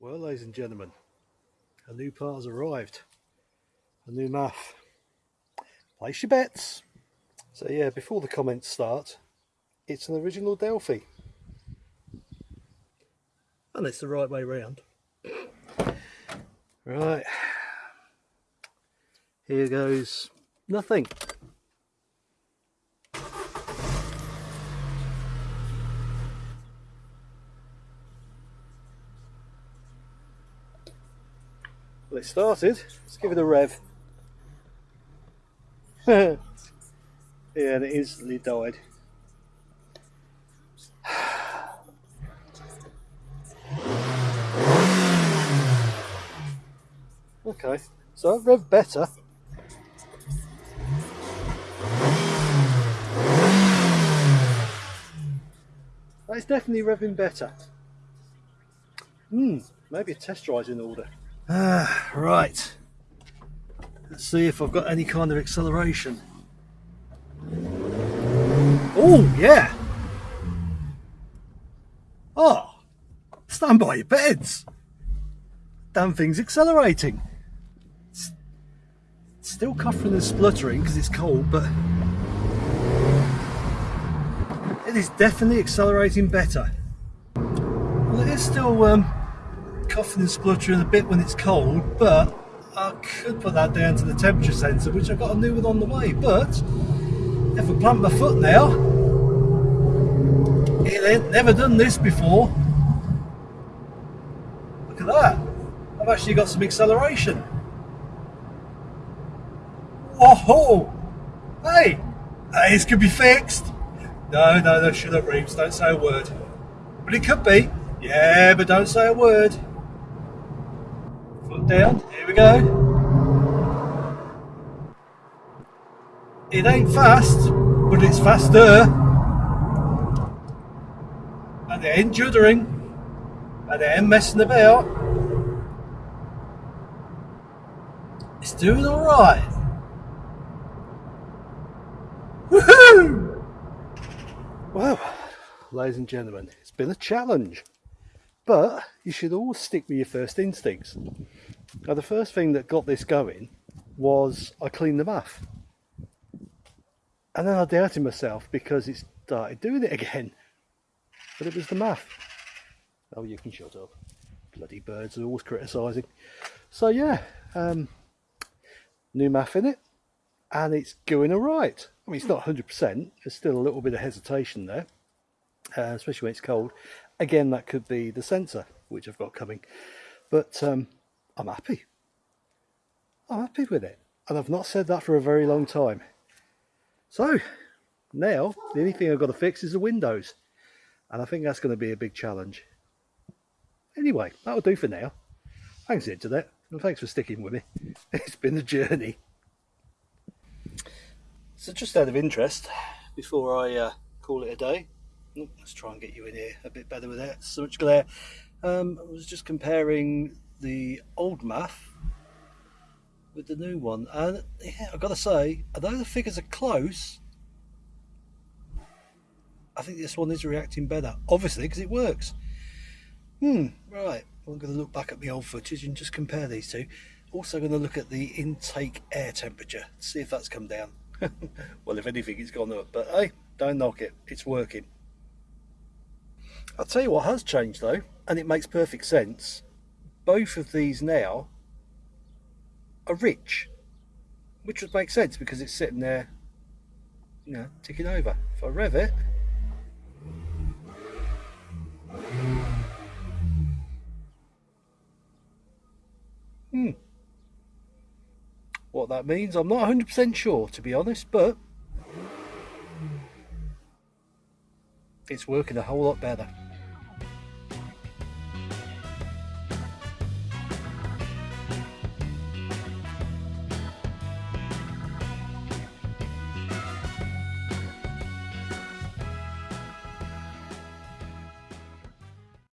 Well, ladies and gentlemen, a new part has arrived. A new MAF. Place your bets. So yeah, before the comments start, it's an original Delphi. And it's the right way round. Right. Here goes nothing. It started. Let's give it a rev. yeah, and it instantly died. okay, so I've rev better. That's definitely revving better. Hmm, maybe a test drive's in order. Ah, right. Let's see if I've got any kind of acceleration. Oh, yeah. Oh, stand by your beds. Damn thing's accelerating. It's still coughing and spluttering because it's cold, but it is definitely accelerating better. Well, it is still um, coughing and spluttering a bit when it's cold, but I could put that down to the temperature sensor, which I've got a new one on the way. But if I plant my foot now, it ain't never done this before. Look at that. I've actually got some acceleration. Whoa! Hey! This could be fixed. No, no, no, shut up, Reeves. Don't say a word. But it could be. Yeah, but don't say a word down. Here we go. It ain't fast, but it's faster. And they ain't juddering. And they ain't messing about. It's doing alright. Woohoo! Well, ladies and gentlemen, it's been a challenge. But you should always stick with your first instincts. Now the first thing that got this going was I cleaned the MAF. And then I doubted myself because it started doing it again. But it was the MAF. Oh, you can shut up. Bloody birds are always criticising. So yeah, um, new MAF in it. And it's going alright. I mean, it's not 100%. There's still a little bit of hesitation there. Uh, especially when it's cold. Again, that could be the sensor, which I've got coming. But um, I'm happy. I'm happy with it. And I've not said that for a very long time. So, now, the only thing I've got to fix is the windows. And I think that's going to be a big challenge. Anyway, that'll do for now. Thanks, Internet, and thanks for sticking with me. It's been a journey. So just out of interest, before I uh, call it a day, let's try and get you in here a bit better with that. So much glare. Um, I was just comparing the old MAF with the new one, and yeah, I've got to say, although the figures are close, I think this one is reacting better. Obviously, because it works. Hmm. Right. Well, I'm going to look back at the old footage and just compare these two. Also, going to look at the intake air temperature, see if that's come down. well, if anything, it's gone up. But hey, don't knock it. It's working. I'll tell you what has changed though, and it makes perfect sense. Both of these now are rich, which would make sense because it's sitting there, you know, ticking over. If I rev it, hmm. What that means, I'm not 100% sure to be honest, but it's working a whole lot better.